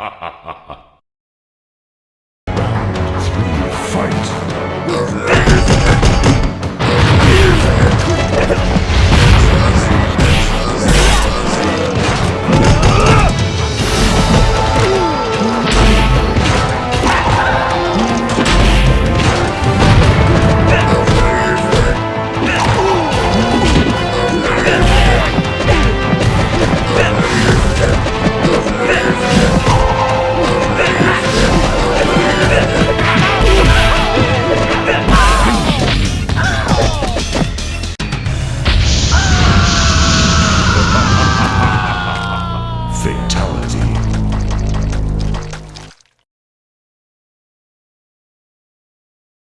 ha ha.